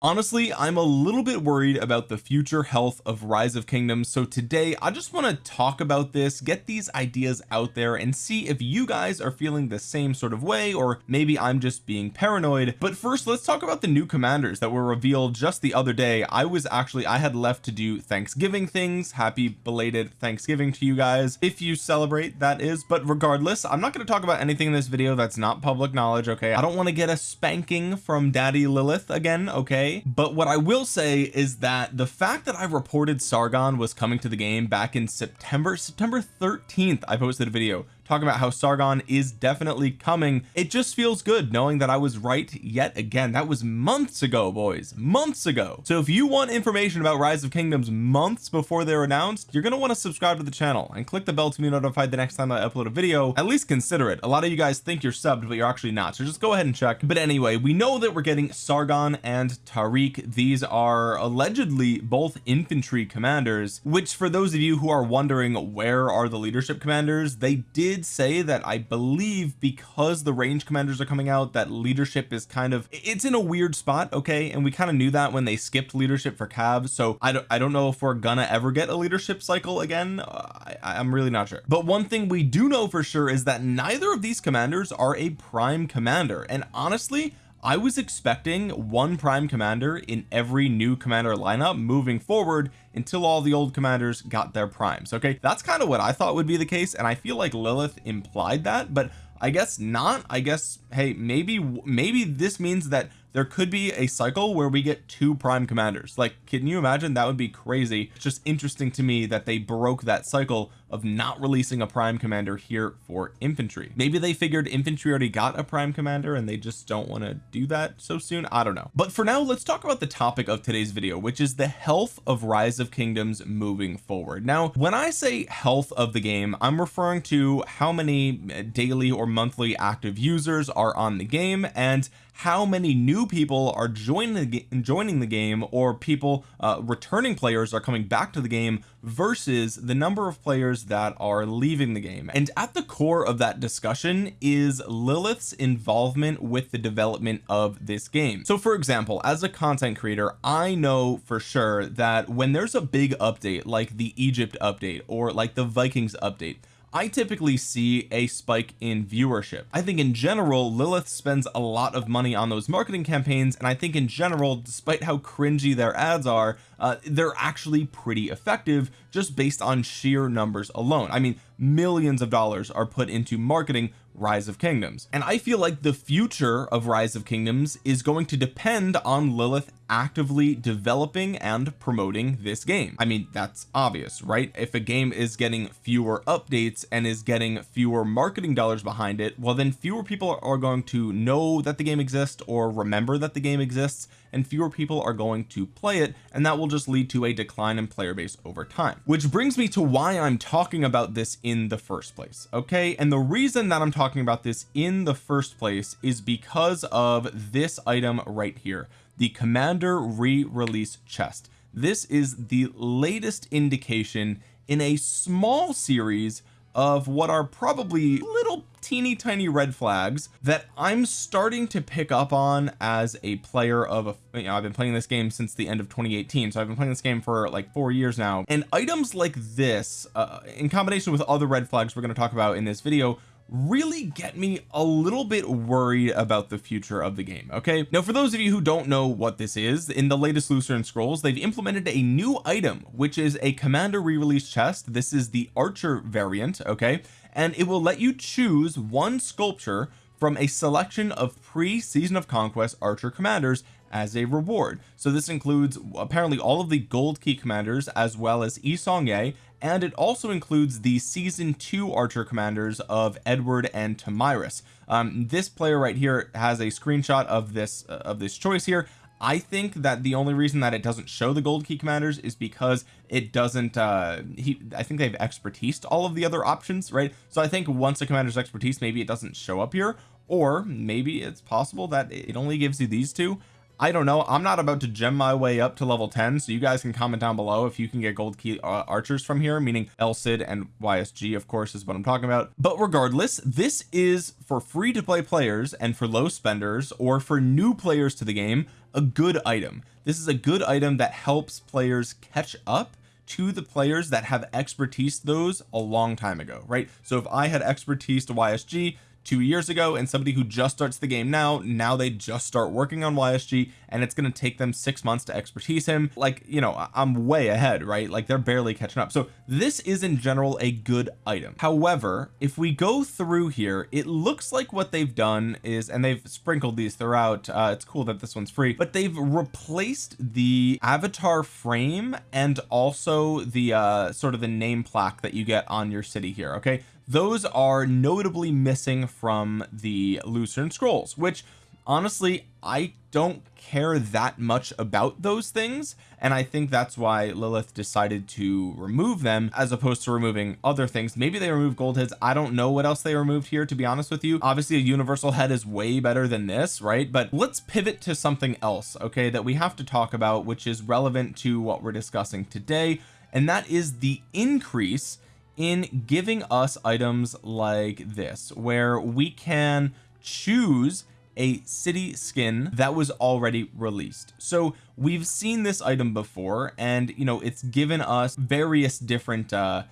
honestly I'm a little bit worried about the future health of rise of kingdoms so today I just want to talk about this get these ideas out there and see if you guys are feeling the same sort of way or maybe I'm just being paranoid. But first let's talk about the new commanders that were revealed just the other day. I was actually I had left to do Thanksgiving things. Happy belated Thanksgiving to you guys if you celebrate that is. But regardless I'm not going to talk about anything in this video that's not public knowledge okay? I don't want to get a spanking from daddy Lilith again okay but what I will say is that the fact that I reported Sargon was coming to the game back in September September 13th I posted a video talking about how Sargon is definitely coming. It just feels good knowing that I was right yet again. That was months ago boys. Months ago. So if you want information about rise of kingdoms months before they're announced you're going to want to subscribe to the channel and click the bell to be notified the next time I upload a video. At least consider it. A lot of you guys think you're subbed but you're actually not. So just go ahead and check. But anyway we know that we're getting Sargon and Tariq. These are allegedly both infantry commanders which for those of you who are wondering where are the leadership commanders? They did did say that I believe because the range commanders are coming out that leadership is kind of it's in a weird spot okay? And we kind of knew that when they skipped leadership for Cav so I don't I don't know if we're gonna ever get a leadership cycle again. Uh, I, I'm really not sure. But one thing we do know for sure is that neither of these commanders are a prime commander. And honestly I was expecting one prime commander in every new commander lineup moving forward until all the old commanders got their primes okay? That's kind of what I thought would be the case and I feel like Lilith implied that but I guess not. I guess hey maybe maybe this means that there could be a cycle where we get two prime commanders. Like can you imagine? That would be crazy. It's just interesting to me that they broke that cycle of not releasing a prime commander here for infantry. Maybe they figured infantry already got a prime commander and they just don't want to do that so soon? I don't know. But for now let's talk about the topic of today's video which is the health of rise of kingdoms moving forward. Now when I say health of the game I'm referring to how many eh, daily or monthly active users are on the game and how many new people are joining the joining the game or people uh, returning players are coming back to the game versus the number of players that are leaving the game. And at the core of that discussion is Lilith's involvement with the development of this game. So for example as a content creator I know for sure that when there's a big update like the Egypt update or like the Vikings update I typically see a spike in viewership. I think in general Lilith spends a lot of money on those marketing campaigns and I think in general despite how cringy their ads are uh, they're actually pretty effective just based on sheer numbers alone. I mean millions of dollars are put into marketing rise of kingdoms. And I feel like the future of rise of kingdoms is going to depend on Lilith actively developing and promoting this game. I mean that's obvious right? If a game is getting fewer updates and is getting fewer marketing dollars behind it well then fewer people are going to know that the game exists or remember that the game exists and fewer people are going to play it and that will just lead to a decline in player base over time. Which brings me to why I'm talking about this in the first place okay? And the reason that I'm talking about this in the first place is because of this item right here the commander re-release chest. This is the latest indication in a small series of what are probably little teeny tiny red flags that I'm starting to pick up on as a player of a you know I've been playing this game since the end of 2018 so I've been playing this game for like four years now. And items like this uh, in combination with other red flags we're going to talk about in this video really get me a little bit worried about the future of the game okay? Now for those of you who don't know what this is in the latest Lucerne Scrolls they've implemented a new item which is a commander re-release chest. This is the archer variant okay? And it will let you choose one sculpture from a selection of pre-season of conquest archer commanders as a reward. So this includes apparently all of the gold key commanders as well as Yi Seong-Gye and it also includes the season two archer commanders of Edward and Tomyris. Um, this player right here has a screenshot of this uh, of this choice here. I think that the only reason that it doesn't show the gold key commanders is because it doesn't uh he I think they've expertise all of the other options right? So I think once a commander's expertise maybe it doesn't show up here or maybe it's possible that it only gives you these two I don't know. I'm not about to gem my way up to level 10 so you guys can comment down below if you can get gold key uh, archers from here meaning El Cid and YSG of course is what I'm talking about. But regardless this is for free to play players and for low spenders or for new players to the game a good item. This is a good item that helps players catch up to the players that have expertise those a long time ago right? So if I had expertise to YSG two years ago and somebody who just starts the game now now they just start working on YSG and it's going to take them six months to expertise him. Like you know I'm way ahead right? Like they're barely catching up. So this is in general a good item. However if we go through here it looks like what they've done is and they've sprinkled these throughout uh, it's cool that this one's free but they've replaced the avatar frame and also the uh sort of the name plaque that you get on your city here okay? Those are notably missing from the Lucerne scrolls which honestly I don't care that much about those things and I think that's why Lilith decided to remove them as opposed to removing other things. Maybe they removed gold heads. I don't know what else they removed here to be honest with you. Obviously a universal head is way better than this right? But let's pivot to something else okay that we have to talk about which is relevant to what we're discussing today and that is the increase in giving us items like this where we can choose a city skin that was already released. So we've seen this item before and you know it's given us various different uh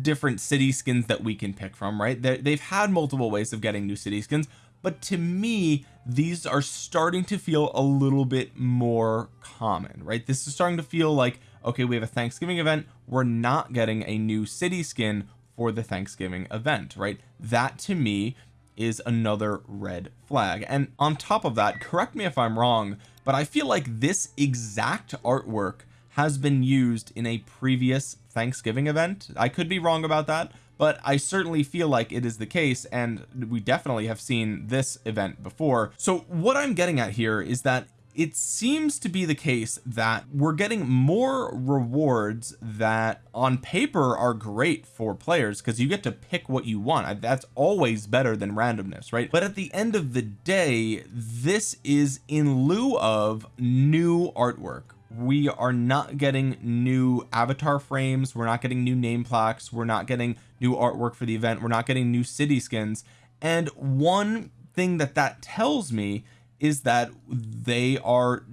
different city skins that we can pick from right? They they've had multiple ways of getting new city skins but to me these are starting to feel a little bit more common right? This is starting to feel like okay we have a Thanksgiving event. We're not getting a new city skin for the Thanksgiving event right? That to me is another red flag. And on top of that correct me if I'm wrong but I feel like this exact artwork has been used in a previous Thanksgiving event. I could be wrong about that but I certainly feel like it is the case and we definitely have seen this event before. So what I'm getting at here is that it seems to be the case that we're getting more rewards that on paper are great for players because you get to pick what you want. That's always better than randomness right? But at the end of the day this is in lieu of new artwork. We are not getting new avatar frames. We're not getting new name plaques. We're not getting new artwork for the event. We're not getting new city skins. And one thing that that tells me is that they are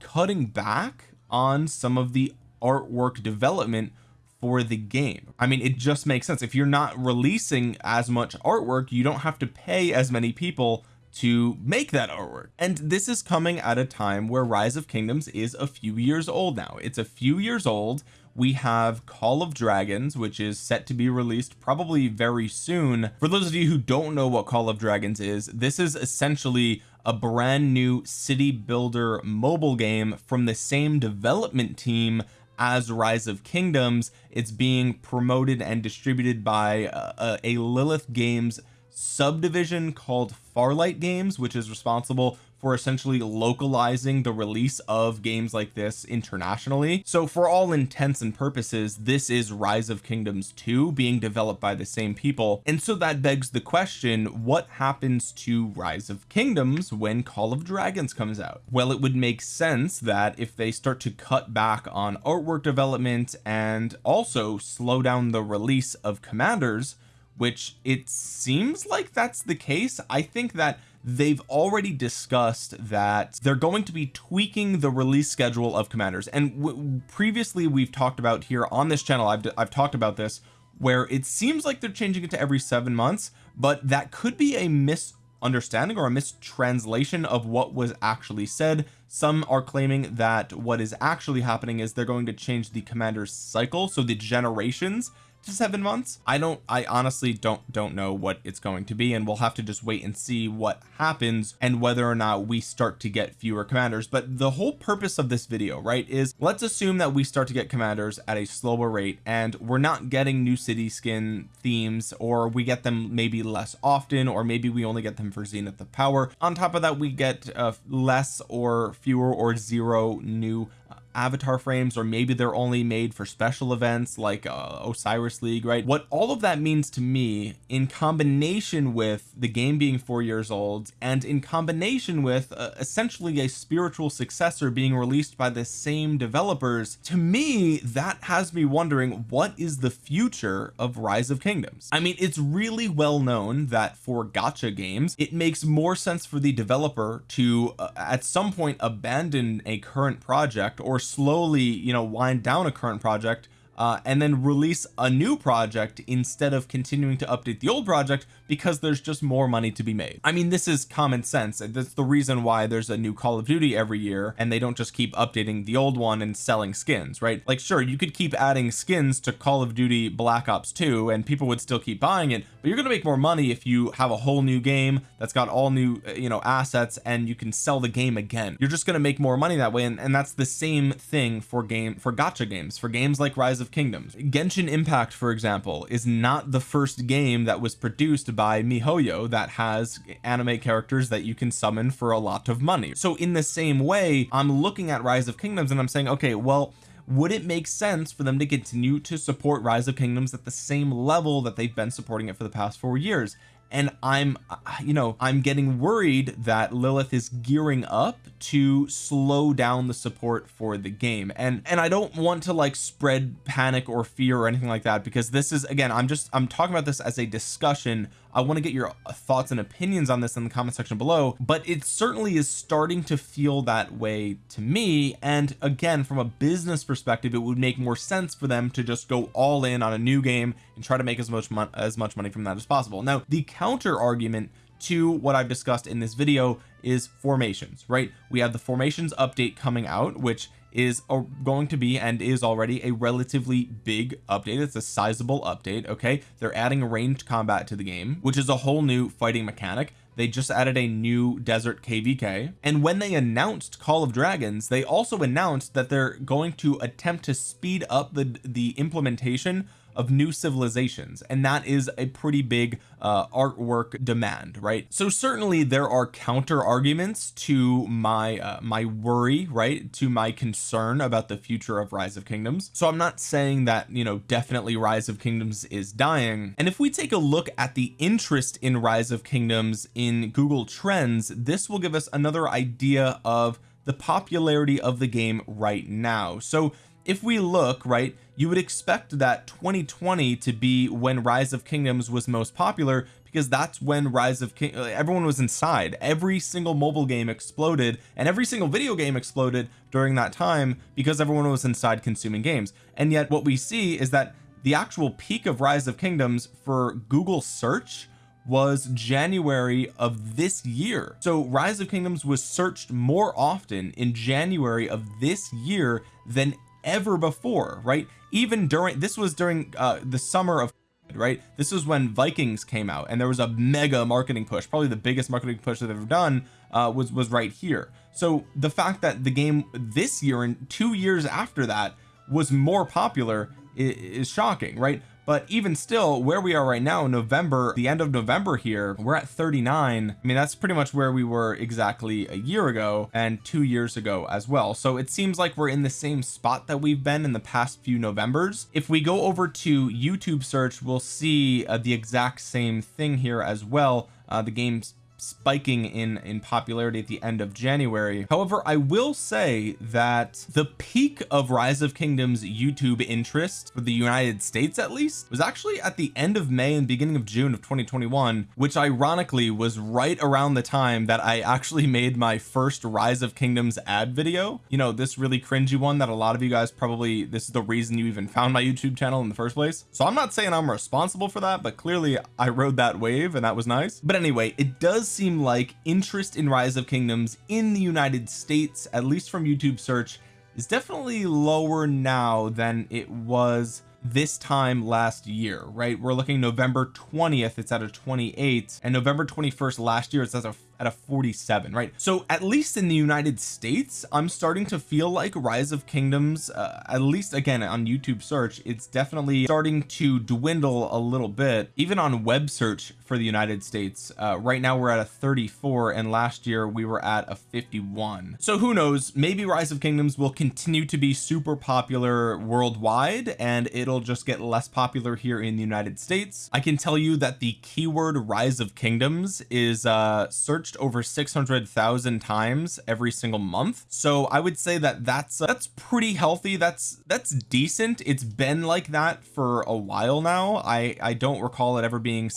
cutting back on some of the artwork development for the game. I mean it just makes sense. If you're not releasing as much artwork you don't have to pay as many people to make that artwork. And this is coming at a time where rise of kingdoms is a few years old now. It's a few years old. We have call of dragons which is set to be released probably very soon. For those of you who don't know what call of dragons is this is essentially a brand new city builder mobile game from the same development team as rise of kingdoms. It's being promoted and distributed by a, a Lilith games subdivision called Farlight games which is responsible for essentially localizing the release of games like this internationally. So for all intents and purposes this is rise of kingdoms 2 being developed by the same people. And so that begs the question what happens to rise of kingdoms when call of dragons comes out? Well it would make sense that if they start to cut back on artwork development and also slow down the release of commanders which it seems like that's the case. I think that they've already discussed that they're going to be tweaking the release schedule of commanders. And previously we've talked about here on this channel I've, I've talked about this where it seems like they're changing it to every seven months but that could be a misunderstanding or a mistranslation of what was actually said. Some are claiming that what is actually happening is they're going to change the commander's cycle so the generations seven months. I don't I honestly don't don't know what it's going to be and we'll have to just wait and see what happens and whether or not we start to get fewer commanders. But the whole purpose of this video right is let's assume that we start to get commanders at a slower rate and we're not getting new city skin themes or we get them maybe less often or maybe we only get them for zenith of power. On top of that we get uh, less or fewer or zero new avatar frames or maybe they're only made for special events like uh, Osiris League right? What all of that means to me in combination with the game being four years old and in combination with uh, essentially a spiritual successor being released by the same developers to me that has me wondering what is the future of rise of kingdoms? I mean it's really well known that for gacha games it makes more sense for the developer to uh, at some point abandon a current project or slowly you know wind down a current project uh, and then release a new project instead of continuing to update the old project because there's just more money to be made. I mean this is common sense. That's the reason why there's a new Call of Duty every year and they don't just keep updating the old one and selling skins right? Like sure you could keep adding skins to Call of Duty Black Ops 2 and people would still keep buying it but you're to make more money if you have a whole new game that's got all new uh, you know assets and you can sell the game again. You're just to make more money that way and, and that's the same thing for game for gacha games. For games like Rise of Kingdoms. Genshin Impact for example is not the first game that was produced by MiHoYo that has anime characters that you can summon for a lot of money. So in the same way I'm looking at Rise of Kingdoms and I'm saying okay well would it make sense for them to continue to support rise of kingdoms at the same level that they've been supporting it for the past four years and I'm you know I'm getting worried that Lilith is gearing up to slow down the support for the game. And and I don't want to like spread panic or fear or anything like that because this is again I'm just I'm talking about this as a discussion. I want to get your thoughts and opinions on this in the comment section below but it certainly is starting to feel that way to me. And again from a business perspective it would make more sense for them to just go all in on a new game and try to make as much as much money from that as possible. Now the counter argument to what I've discussed in this video is formations right? We have the formations update coming out which is a, going to be and is already a relatively big update. It's a sizable update okay? They're adding ranged combat to the game which is a whole new fighting mechanic. They just added a new desert kvk and when they announced call of dragons they also announced that they're going to attempt to speed up the the implementation of new civilizations and that is a pretty big uh, artwork demand right? So certainly there are counter arguments to my uh, my worry right? To my concern about the future of rise of kingdoms. So I'm not saying that you know definitely rise of kingdoms is dying. And if we take a look at the interest in rise of kingdoms in Google Trends this will give us another idea of the popularity of the game right now. So if we look right you would expect that 2020 to be when rise of kingdoms was most popular because that's when rise of king uh, everyone was inside. Every single mobile game exploded and every single video game exploded during that time because everyone was inside consuming games. And yet what we see is that the actual peak of rise of kingdoms for Google search was January of this year. So rise of kingdoms was searched more often in January of this year than ever before right? Even during this was during uh the summer of right? This was when Vikings came out and there was a mega marketing push. Probably the biggest marketing push that they've done uh was was right here. So the fact that the game this year and two years after that was more popular is, is shocking right but even still where we are right now November the end of November here we're at 39 I mean that's pretty much where we were exactly a year ago and two years ago as well. So it seems like we're in the same spot that we've been in the past few Novembers. If we go over to YouTube search we'll see uh, the exact same thing here as well. Uh, the game's spiking in in popularity at the end of January. However I will say that the peak of rise of kingdoms YouTube interest for the United States at least was actually at the end of May and beginning of June of 2021 which ironically was right around the time that I actually made my first rise of kingdoms ad video. You know this really cringy one that a lot of you guys probably this is the reason you even found my YouTube channel in the first place. So I'm not saying I'm responsible for that but clearly I rode that wave and that was nice. But anyway it does seem like interest in rise of kingdoms in the United States at least from YouTube search is definitely lower now than it was this time last year right? We're looking November 20th it's at a 28 and November 21st last year it's at a at a 47 right? So at least in the United States I'm starting to feel like rise of kingdoms uh, at least again on YouTube search it's definitely starting to dwindle a little bit. Even on web search for the United States. Uh, right now we're at a 34 and last year we were at a 51 so who knows? Maybe rise of kingdoms will continue to be super popular worldwide and it'll just get less popular here in the United States. I can tell you that the keyword rise of kingdoms is uh searched over 600,000 times every single month. So I would say that that's uh, that's pretty healthy. That's that's decent. It's been like that for a while now. I I don't recall it ever being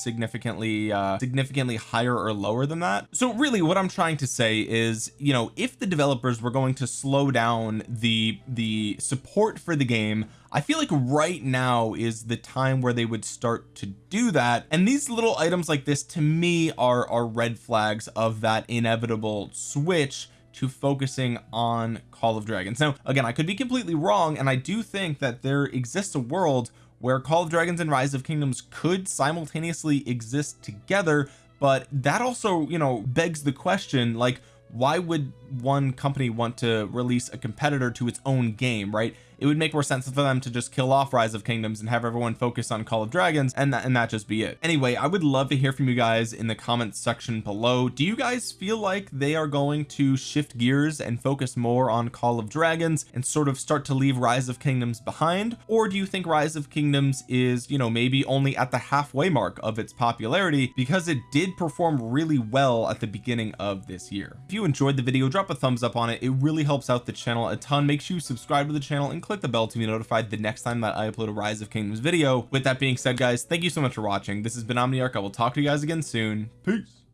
significantly uh significantly higher or lower than that. So really what I'm trying to say is you know if the developers were going to slow down the the support for the game I feel like right now is the time where they would start to do that. And these little items like this to me are are red flags of that inevitable switch to focusing on Call of Dragons. Now again I could be completely wrong and I do think that there exists a world where Call of Dragons and Rise of Kingdoms could simultaneously exist together but that also you know begs the question like why would one company want to release a competitor to its own game right it would make more sense for them to just kill off rise of kingdoms and have everyone focus on call of dragons and that and that just be it. Anyway I would love to hear from you guys in the comments section below. Do you guys feel like they are going to shift gears and focus more on call of dragons and sort of start to leave rise of kingdoms behind? Or do you think rise of kingdoms is you know maybe only at the halfway mark of its popularity because it did perform really well at the beginning of this year? If you enjoyed the video drop a thumbs up on it. It really helps out the channel a ton. Make sure you subscribe to the channel and click the bell to be notified the next time that I upload a rise of kingdoms video. With that being said guys thank you so much for watching. This has been Omniarch. I will talk to you guys again soon. Peace